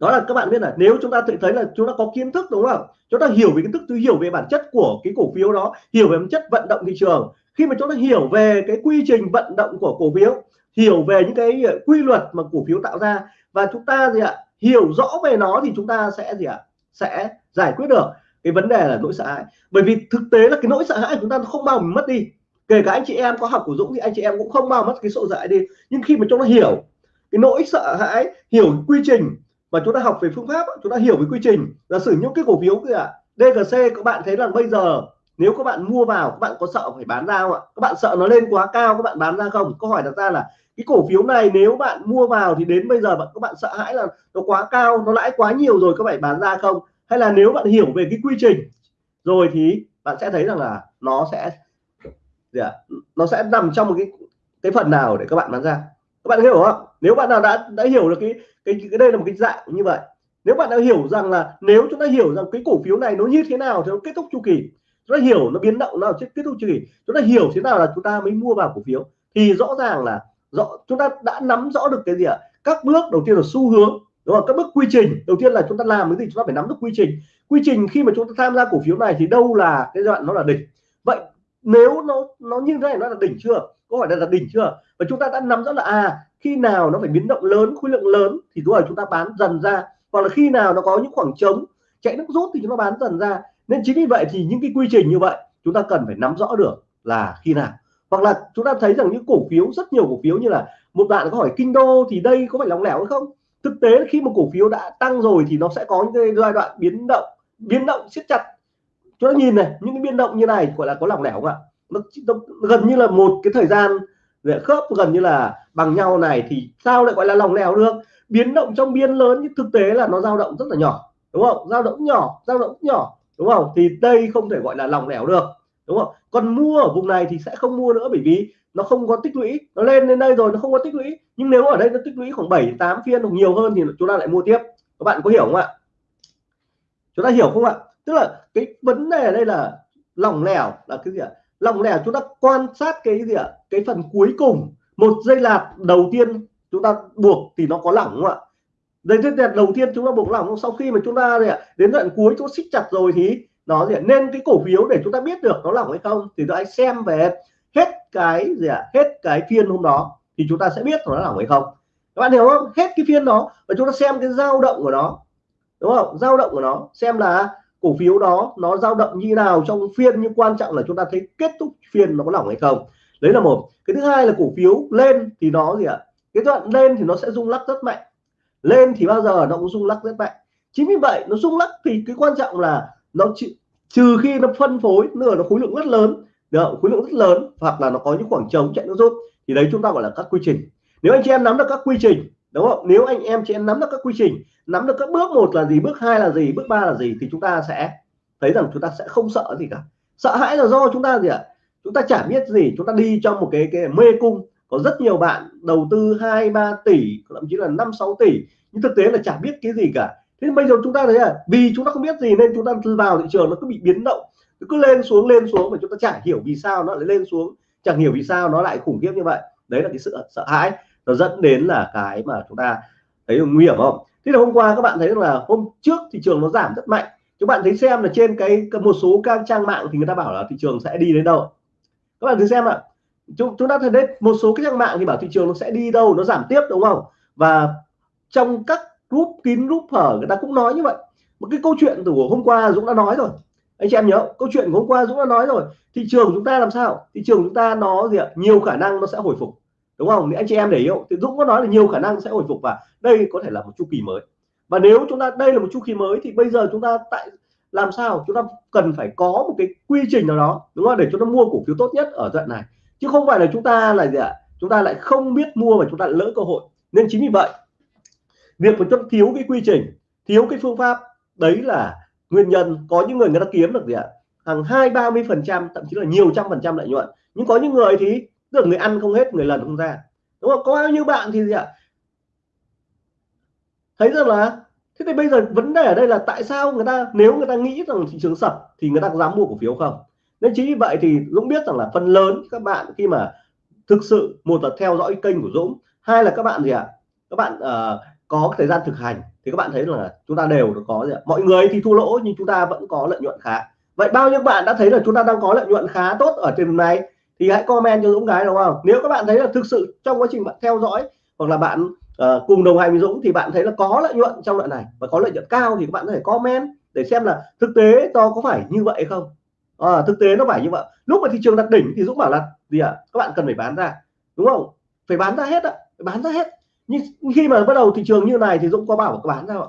Đó là các bạn biết là nếu chúng ta tự thấy là chúng ta có kiến thức, đúng không? Chúng ta hiểu về kiến thức tôi hiểu về bản chất của cái cổ phiếu đó, hiểu về bản chất vận động thị trường. Khi mà chúng ta hiểu về cái quy trình vận động của cổ phiếu hiểu về những cái ờ, quy luật mà cổ phiếu tạo ra. Và chúng ta gì ạ, hiểu rõ về nó thì chúng ta sẽ gì ạ, sẽ giải quyết được cái vấn đề là nỗi sợ hãi. Bởi vì thực tế là cái nỗi sợ hãi của chúng ta không bao mình mất đi. Kể cả anh chị em có học của Dũng thì anh chị em cũng không bao mất cái sợ hãi đi. Nhưng khi mà chúng ta hiểu cái nỗi sợ hãi, hiểu quy trình mà chúng ta học về phương pháp chúng ta hiểu về quy trình. Là sử những cái cổ phiếu kìa DGC các bạn thấy là bây giờ nếu các bạn mua vào, các bạn có sợ phải bán ra không ạ? Các bạn sợ nó lên quá cao, các bạn bán ra không? Câu hỏi đặt ra là cái cổ phiếu này nếu bạn mua vào thì đến bây giờ bạn các bạn sợ hãi là nó quá cao nó lãi quá nhiều rồi các bạn bán ra không? Hay là nếu bạn hiểu về cái quy trình rồi thì bạn sẽ thấy rằng là nó sẽ gì à, nó sẽ nằm trong một cái cái phần nào để các bạn bán ra. Các bạn hiểu không? Nếu bạn nào đã đã hiểu được cái cái, cái đây là một cái dạng như vậy. Nếu bạn đã hiểu rằng là nếu chúng ta hiểu rằng cái cổ phiếu này nó như thế nào thì nó kết thúc chu kỳ chúng ta hiểu nó biến động nào kết thúc chu kỳ chúng ta hiểu thế nào là chúng ta mới mua vào cổ phiếu thì rõ ràng là rõ, chúng ta đã nắm rõ được cái gì ạ? Các bước đầu tiên là xu hướng, đúng không? Các bước quy trình. Đầu tiên là chúng ta làm cái gì? Chúng ta phải nắm được quy trình. Quy trình khi mà chúng ta tham gia cổ phiếu này thì đâu là cái đoạn nó là đỉnh? Vậy nếu nó nó như thế này, nó là đỉnh chưa? Có hỏi là đỉnh chưa? Và chúng ta đã nắm rõ là à khi nào nó phải biến động lớn, khối lượng lớn thì đúng này chúng ta bán dần ra. Hoặc là khi nào nó có những khoảng trống, chạy nước rút thì chúng ta bán dần ra. Nên chính vì vậy thì những cái quy trình như vậy, chúng ta cần phải nắm rõ được là khi nào hoặc là chúng ta thấy rằng những cổ phiếu rất nhiều cổ phiếu như là một bạn có hỏi kinh đô thì đây có phải lỏng lẻo hay không? Thực tế khi một cổ phiếu đã tăng rồi thì nó sẽ có những cái giai đoạn biến động biến động siết chặt. Chúng ta nhìn này những cái biến động như này gọi là có lỏng lẻo không ạ? Nó, nó gần như là một cái thời gian để khớp gần như là bằng nhau này thì sao lại gọi là lỏng lẻo được? Biến động trong biên lớn nhưng thực tế là nó dao động rất là nhỏ đúng không? Dao động nhỏ dao động nhỏ đúng không? Thì đây không thể gọi là lỏng lẻo được đúng không? Còn mua ở vùng này thì sẽ không mua nữa bởi vì nó không có tích lũy. Nó lên đến đây rồi nó không có tích lũy. Nhưng nếu ở đây nó tích lũy khoảng 7 8 phiên hoặc nhiều hơn thì chúng ta lại mua tiếp. Các bạn có hiểu không ạ? Chúng ta hiểu không ạ? Tức là cái vấn đề ở đây là lỏng lẻo là cái gì ạ? Lỏng lẻo chúng ta quan sát cái gì ạ? Cái phần cuối cùng. Một dây lạt đầu tiên chúng ta buộc thì nó có lỏng không ạ? Dây lạt đầu tiên chúng ta buộc lỏng. Sau khi mà chúng ta đến đoạn cuối chúng ta xích chặt rồi thì nó gì nên cái cổ phiếu để chúng ta biết được nó lỏng hay không thì tôi xem về hết cái gì ạ? Hết cái phiên hôm đó thì chúng ta sẽ biết nó lỏng hay không. Các bạn hiểu không? Hết cái phiên đó và chúng ta xem cái dao động của nó. Đúng không? Dao động của nó. Xem là cổ phiếu đó nó dao động như nào trong phiên, nhưng quan trọng là chúng ta thấy kết thúc phiên nó có lỏng hay không. Đấy là một. Cái thứ hai là cổ phiếu lên thì nó gì ạ? Cái đoạn lên thì nó sẽ rung lắc rất mạnh. Lên thì bao giờ nó cũng rung lắc rất mạnh. Chính vì vậy nó rung lắc thì cái quan trọng là nó chịu trừ khi nó phân phối nữa nó khối lượng rất lớn. Được, khối lượng rất lớn, hoặc là nó có những khoảng trống chạy nó rút, thì đấy chúng ta gọi là các quy trình. Nếu anh chị em nắm được các quy trình, đúng không? Nếu anh em chị em nắm được các quy trình, nắm được các bước một là gì, bước hai là gì, bước ba là gì, thì chúng ta sẽ thấy rằng chúng ta sẽ không sợ gì cả. Sợ hãi là do chúng ta gì ạ? Chúng ta chả biết gì, chúng ta đi trong một cái cái mê cung. Có rất nhiều bạn đầu tư hai, ba tỷ, thậm chí là năm, sáu tỷ, nhưng thực tế là chả biết cái gì cả thế bây giờ chúng ta thấy là vì chúng ta không biết gì nên chúng ta vào thị trường nó cứ bị biến động nó cứ lên xuống lên xuống mà chúng ta chả hiểu vì sao nó lại lên xuống chẳng hiểu vì sao nó lại khủng khiếp như vậy. Đấy là cái sự sợ hãi nó dẫn đến là cái mà chúng ta thấy nguy hiểm không? Thế là hôm qua các bạn thấy là hôm trước thị trường nó giảm rất mạnh. Các bạn thấy xem là trên cái một số các trang mạng thì người ta bảo là thị trường sẽ đi đến đâu? Các bạn thử xem ạ. Chúng, chúng ta thấy đấy một số cái trang mạng thì bảo thị trường nó sẽ đi đâu nó giảm tiếp đúng không? Và trong các group kín group hở, người ta cũng nói như vậy. Một cái câu chuyện từ hôm qua Dũng đã nói rồi. Anh chị em nhớ, câu chuyện của hôm qua Dũng đã nói rồi. Thị trường chúng ta làm sao? Thị trường chúng ta nó gì ạ? Nhiều khả năng nó sẽ hồi phục. Đúng không? Anh chị em để hiểu thì Dũng có nói là nhiều khả năng sẽ hồi phục và đây có thể là một chu kỳ mới. Và nếu chúng ta, đây là một chu kỳ mới thì bây giờ chúng ta tại, làm sao? Chúng ta cần phải có một cái quy trình nào đó, đúng không? Để chúng ta mua cổ phiếu tốt nhất ở đoạn này. Chứ không phải là chúng ta là gì ạ? Chúng ta lại không biết mua và chúng ta lỡ cơ hội. Nên chính vì vậy việc mà chúng thiếu cái quy trình thiếu cái phương pháp đấy là nguyên nhân có những người người ta kiếm được gì ạ? Hàng hai ba mươi phần trăm thậm chí là nhiều trăm phần trăm lợi nhuận. Nhưng có những người thì được người ăn không hết người lần không ra. Đúng không? Có bao nhiêu bạn thì gì ạ? Thấy rằng là thế thì bây giờ vấn đề ở đây là tại sao người ta nếu người ta nghĩ rằng thị trường sập thì người ta dám mua cổ phiếu không? Nên chính vì vậy thì Dũng biết rằng là phần lớn các bạn khi mà thực sự một là theo dõi kênh của Dũng hai là các bạn gì ạ? Các bạn uh, có thời gian thực hành thì các bạn thấy là chúng ta đều có gì ạ? Mọi người thì thua lỗ nhưng chúng ta vẫn có lợi nhuận khá. Vậy bao nhiêu bạn đã thấy là chúng ta đang có lợi nhuận khá tốt ở trên này thì hãy comment cho Dũng cái đúng không? Nếu các bạn thấy là thực sự trong quá trình bạn theo dõi hoặc là bạn uh, cùng đồng hành với Dũng thì bạn thấy là có lợi nhuận trong đoạn này và có lợi nhuận cao thì các bạn có thể comment để xem là thực tế to có phải như vậy không? À, thực tế nó phải như vậy. Lúc mà thị trường đặt đỉnh thì Dũng bảo là gì ạ? À? các bạn cần phải bán ra đúng không? Phải bán ra hết ạ phải bán ra hết nhưng khi mà bắt đầu thị trường như này thì Dũng có bảo bán sao ạ?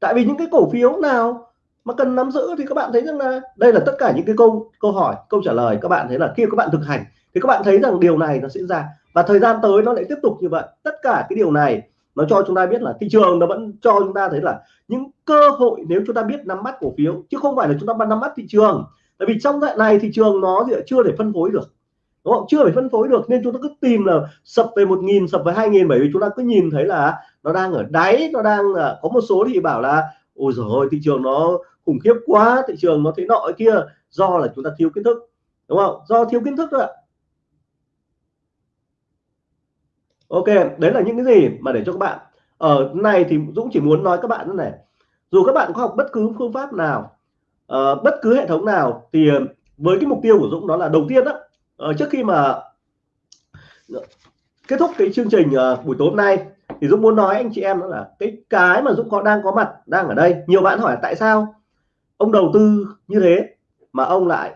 Tại vì những cái cổ phiếu nào mà cần nắm giữ thì các bạn thấy rằng là đây là tất cả những cái câu câu hỏi, câu trả lời các bạn thấy là khi các bạn thực hành thì các bạn thấy rằng điều này nó diễn ra. Và thời gian tới nó lại tiếp tục như vậy. Tất cả cái điều này nó cho chúng ta biết là thị trường nó vẫn cho chúng ta thấy là những cơ hội nếu chúng ta biết nắm bắt cổ phiếu, chứ không phải là chúng ta nắm bắt thị trường. Tại vì trong đoạn này thị trường nó chưa để phân phối được đúng không? Chưa phải phân phối được nên chúng ta cứ tìm là sập về một nghìn sập về hai nghìn bởi vì chúng ta cứ nhìn thấy là nó đang ở đáy nó đang có một số thì bảo là ôi rồi thị trường nó khủng khiếp quá thị trường nó thế nọ kia. Do là chúng ta thiếu kiến thức đúng không? Do thiếu kiến thức thôi ạ. Ok đấy là những cái gì mà để cho các bạn. Ờ, ở này thì Dũng chỉ muốn nói các bạn thế này dù các bạn có học bất cứ phương pháp nào uh, bất cứ hệ thống nào thì với cái mục tiêu của Dũng đó là đầu tiên đó uh, trước khi mà kết thúc cái chương trình uh, buổi tối hôm nay thì Dũng muốn nói anh chị em đó là cái cái mà Dũng có đang có mặt đang ở đây. Nhiều bạn hỏi tại sao ông đầu tư như thế mà ông lại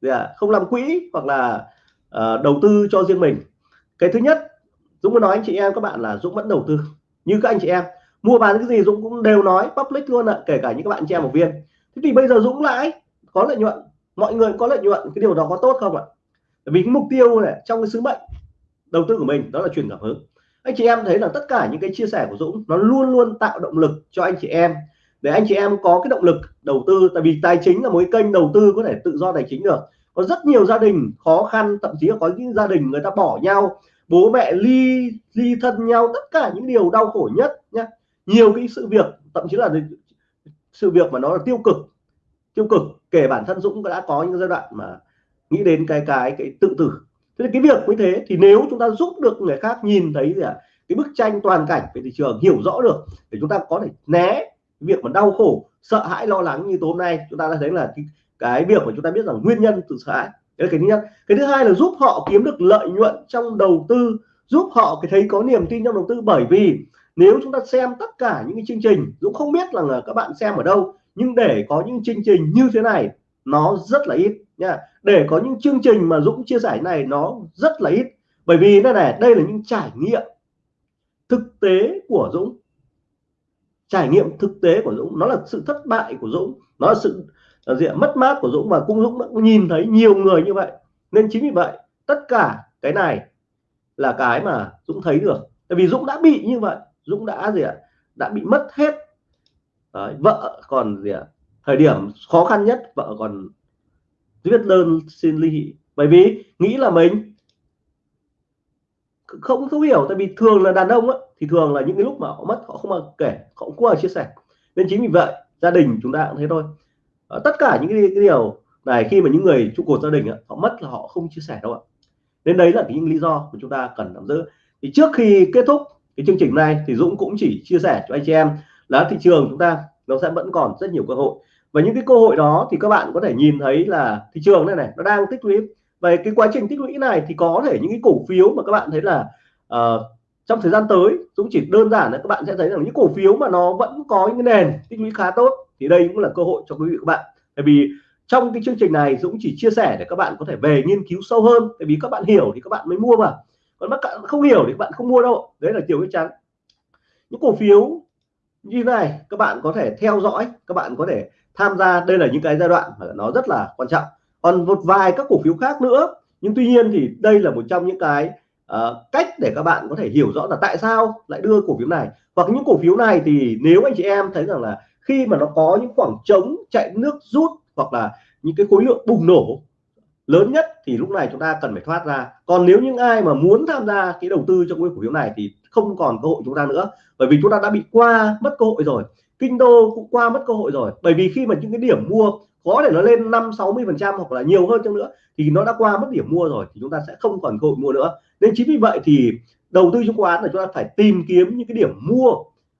dạ, không làm quỹ hoặc là uh, đầu tư cho riêng mình. Cái thứ nhất Dũng muốn nói anh chị em các bạn là Dũng vẫn đầu tư. Như các anh chị em mua bán cái gì Dũng cũng đều nói public luôn ạ kể cả những các bạn chị em học viên. Thế thì bây giờ Dũng lãi có lợi nhuận mọi người có lợi nhuận, cái điều đó có tốt không ạ? Bởi vì cái mục tiêu này, trong cái sứ mệnh đầu tư của mình, đó là truyền cảm hứng. Anh chị em thấy là tất cả những cái chia sẻ của Dũng, nó luôn luôn tạo động lực cho anh chị em. Để anh chị em có cái động lực đầu tư, tại vì tài chính là một cái kênh đầu tư có thể tự do tài chính được. Có rất nhiều gia đình khó khăn, thậm chí là có những gia đình người ta bỏ nhau, bố mẹ ly ly thân nhau, tất cả những điều đau khổ nhất nhé nhiều cái sự việc, thậm chí là sự việc mà nó là tiêu cực tiêu cực kể bản thân Dũng đã có những giai đoạn mà nghĩ đến cái cái cái tự tử. Thế cái việc như thế thì nếu chúng ta giúp được người khác nhìn thấy gì à? cái bức tranh toàn cảnh về thị trường hiểu rõ được để chúng ta có thể né việc mà đau khổ sợ hãi lo lắng như tối hôm nay chúng ta đã thấy là cái, cái việc mà chúng ta biết rằng nguyên nhân từ sợ hãi. Đấy là cái thứ nhất. Cái thứ hai là giúp họ kiếm được lợi nhuận trong đầu tư giúp họ cái thấy có niềm tin trong đầu tư. Bởi vì nếu chúng ta xem tất cả những cái chương trình Dũng không biết là các bạn xem ở đâu nhưng để có những chương trình như thế này, nó rất là ít nha. Để có những chương trình mà Dũng chia sẻ này, nó rất là ít. Bởi vì đây này, đây là những trải nghiệm thực tế của Dũng. Trải nghiệm thực tế của Dũng. Nó là sự thất bại của Dũng. Nó là sự là gì mất mát của Dũng. Và cũng Dũng đã nhìn thấy nhiều người như vậy. Nên chính vì vậy, tất cả cái này là cái mà Dũng thấy được. Tại vì Dũng đã bị như vậy. Dũng đã, gì ạ, đã bị mất hết Đấy, vợ còn gì ạ? Thời điểm khó khăn nhất vợ còn viết đơn xin ly dị bởi vì nghĩ là mình không thấu hiểu tại vì thường là đàn ông á, thì thường là những cái lúc mà họ mất họ không bao kể họ không bao chia sẻ. Nên chính vì vậy gia đình chúng ta cũng thế thôi. À, tất cả những cái, cái điều này khi mà những người trụ cột gia đình á, họ mất là họ không chia sẻ đâu ạ. Nên đấy là những lý do mà chúng ta cần nắm giữ. Thì trước khi kết thúc cái chương trình này thì Dũng cũng chỉ chia sẻ cho anh chị em là thị trường chúng ta nó sẽ vẫn còn rất nhiều cơ hội. Và những cái cơ hội đó thì các bạn có thể nhìn thấy là thị trường này này nó đang tích lũy. Về cái quá trình tích lũy này thì có thể những cái cổ phiếu mà các bạn thấy là uh, trong thời gian tới Dũng chỉ đơn giản là các bạn sẽ thấy rằng những cổ phiếu mà nó vẫn có những cái nền tích lũy khá tốt thì đây cũng là cơ hội cho quý vị các bạn. Bởi vì trong cái chương trình này Dũng chỉ chia sẻ để các bạn có thể về nghiên cứu sâu hơn tại vì các bạn hiểu thì các bạn mới mua mà. Còn các bạn không hiểu thì các bạn không mua đâu đấy là điều chắc chắn. Những cổ phiếu như này các bạn có thể theo dõi các bạn có thể tham gia. Đây là những cái giai đoạn mà nó rất là quan trọng. Còn một vài các cổ phiếu khác nữa. Nhưng tuy nhiên thì đây là một trong những cái uh, cách để các bạn có thể hiểu rõ là tại sao lại đưa cổ phiếu này. Hoặc những cổ phiếu này thì nếu anh chị em thấy rằng là khi mà nó có những khoảng trống chạy nước rút hoặc là những cái khối lượng bùng nổ lớn nhất thì lúc này chúng ta cần phải thoát ra. Còn nếu những ai mà muốn tham gia cái đầu tư trong cái cổ phiếu này thì không còn cơ hội chúng ta nữa. Bởi vì chúng ta đã bị qua mất cơ hội rồi. Kinh đô cũng qua mất cơ hội rồi. Bởi vì khi mà những cái điểm mua có thể nó lên 5 60 phần trăm hoặc là nhiều hơn chăng nữa, thì nó đã qua mất điểm mua rồi, thì chúng ta sẽ không còn cơ hội mua nữa. Nên chính vì vậy thì đầu tư chứng khoán là chúng ta phải tìm kiếm những cái điểm mua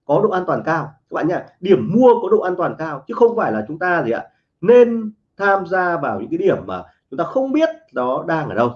có độ an toàn cao. Các bạn nhá, điểm mua có độ an toàn cao, chứ không phải là chúng ta gì ạ, nên tham gia vào những cái điểm mà chúng ta không biết nó đang ở đâu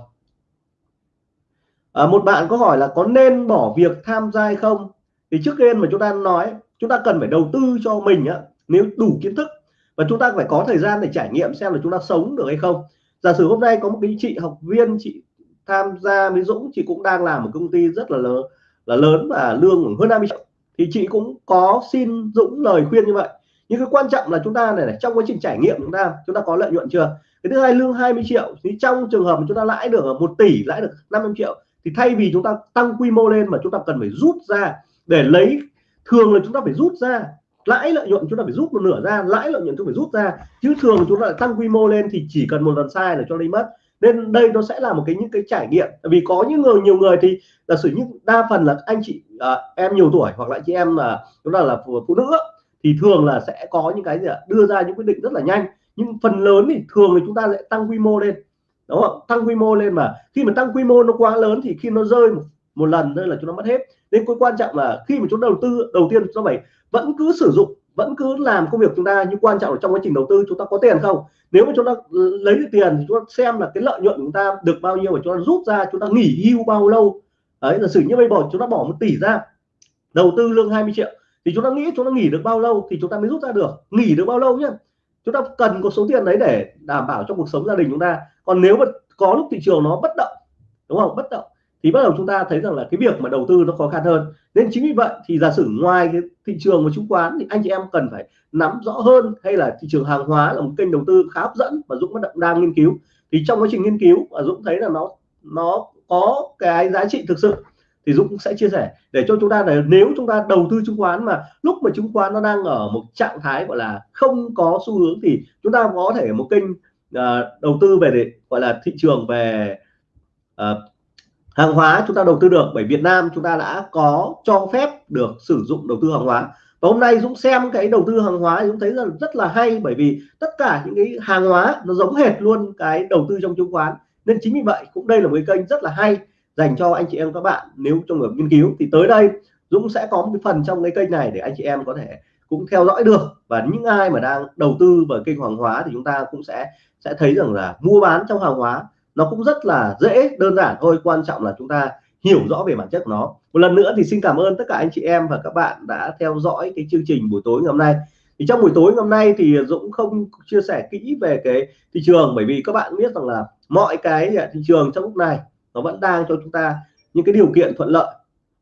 à, một bạn có hỏi là có nên bỏ việc tham gia hay không? Thì trước tiên mà chúng ta nói chúng ta cần phải đầu tư cho mình á nếu đủ kiến thức và chúng ta phải có thời gian để trải nghiệm xem là chúng ta sống được hay không. Giả sử hôm nay có một cái chị học viên chị tham gia với Dũng chị cũng đang làm một công ty rất là lớn là lớn và lương hơn 20 triệu. Thì chị cũng có xin Dũng lời khuyên như vậy. Nhưng cái quan trọng là chúng ta này, này trong quá trình trải nghiệm chúng ta chúng ta có lợi nhuận chưa? Cái thứ hai lương 20 triệu thì trong trường hợp mà chúng ta lãi được một tỷ lãi được 500 triệu thì thay vì chúng ta tăng quy mô lên mà chúng ta cần phải rút ra để lấy thường là chúng ta phải rút ra lãi lợi nhuận chúng ta phải rút một nửa ra lãi lợi nhuận chúng ta phải rút ra. Chứ thường chúng ta lại tăng quy mô lên thì chỉ cần một lần sai là cho lấy mất. Nên đây nó sẽ là một cái những cái trải nghiệm. Vì có những người nhiều người thì là sử những đa phần là anh chị à, em nhiều tuổi hoặc là chị em là chúng ta là phụ, phụ nữ thì thường là sẽ có những cái gì đưa ra những quyết định rất là nhanh. Nhưng phần lớn thì thường thì chúng ta sẽ tăng quy mô lên đúng không tăng quy mô lên mà khi mà tăng quy mô nó quá lớn thì khi nó rơi một, một lần đây là chúng nó mất hết nên cái quan trọng là khi mà chúng đầu tư đầu tiên do phải vẫn cứ sử dụng vẫn cứ làm công việc chúng ta nhưng quan trọng là trong quá trình đầu tư chúng ta có tiền không nếu mà chúng ta lấy được tiền thì chúng ta xem là cái lợi nhuận của chúng ta được bao nhiêu và chúng ta rút ra chúng ta nghỉ hưu bao lâu đấy là xử như bây bỏ chúng ta bỏ một tỷ ra đầu tư lương 20 triệu thì chúng ta nghĩ chúng ta nghỉ được bao lâu thì chúng ta mới rút ra được nghỉ được bao lâu nhé chúng ta cần có số tiền đấy để đảm bảo cho cuộc sống gia đình chúng ta. Còn nếu mà có lúc thị trường nó bất động, đúng không? Bất động, thì bắt đầu chúng ta thấy rằng là cái việc mà đầu tư nó khó khăn hơn. Nên chính vì vậy thì giả sử ngoài cái thị trường và chứng khoán thì anh chị em cần phải nắm rõ hơn hay là thị trường hàng hóa là một kênh đầu tư khá hấp dẫn và Dũng vẫn đang nghiên cứu. Thì trong quá trình nghiên cứu, và Dũng thấy là nó nó có cái giá trị thực sự thì Dũng cũng sẽ chia sẻ. Để cho chúng ta là nếu chúng ta đầu tư chứng khoán mà lúc mà chứng khoán nó đang ở một trạng thái gọi là không có xu hướng thì chúng ta có thể một kênh uh, đầu tư về để gọi là thị trường về uh, hàng hóa chúng ta đầu tư được. Bởi Việt Nam chúng ta đã có cho phép được sử dụng đầu tư hàng hóa. Và hôm nay Dũng xem cái đầu tư hàng hóa Dũng thấy là rất là hay bởi vì tất cả những cái hàng hóa nó giống hệt luôn cái đầu tư trong chứng khoán. Nên chính vì vậy cũng đây là một cái kênh rất là hay dành cho anh chị em các bạn. Nếu trong việc nghiên cứu thì tới đây Dũng sẽ có một cái phần trong cái kênh này để anh chị em có thể cũng theo dõi được. Và những ai mà đang đầu tư vào kênh hàng hóa thì chúng ta cũng sẽ sẽ thấy rằng là mua bán trong hàng hóa nó cũng rất là dễ, đơn giản thôi. Quan trọng là chúng ta hiểu rõ về bản chất của nó. Một lần nữa thì xin cảm ơn tất cả anh chị em và các bạn đã theo dõi cái chương trình buổi tối ngày hôm nay. Thì trong buổi tối ngày hôm nay thì Dũng không chia sẻ kỹ về cái thị trường, bởi vì các bạn biết rằng là mọi cái thị trường trong lúc này nó vẫn đang cho chúng ta những cái điều kiện thuận lợi.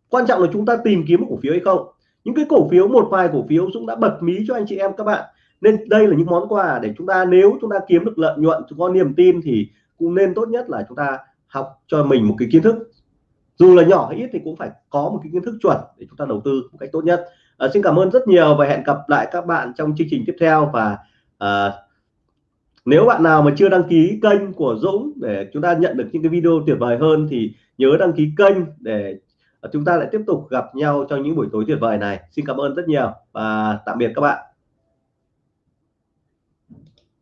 Quan trọng là chúng ta tìm kiếm một cổ phiếu hay không. Những cái cổ phiếu một vài cổ phiếu Dũng đã bật mí cho anh chị em các bạn. Nên đây là những món quà để chúng ta nếu chúng ta kiếm được lợi nhuận có niềm tin thì cũng nên tốt nhất là chúng ta học cho mình một cái kiến thức. Dù là nhỏ hay ít thì cũng phải có một cái kiến thức chuẩn để chúng ta đầu tư một cách tốt nhất. À, xin cảm ơn rất nhiều và hẹn gặp lại các bạn trong chương trình tiếp theo và à, nếu bạn nào mà chưa đăng ký kênh của Dũng để chúng ta nhận được những cái video tuyệt vời hơn thì nhớ đăng ký kênh để à, chúng ta lại tiếp tục gặp nhau trong những buổi tối tuyệt vời này. Xin cảm ơn rất nhiều và tạm biệt các bạn.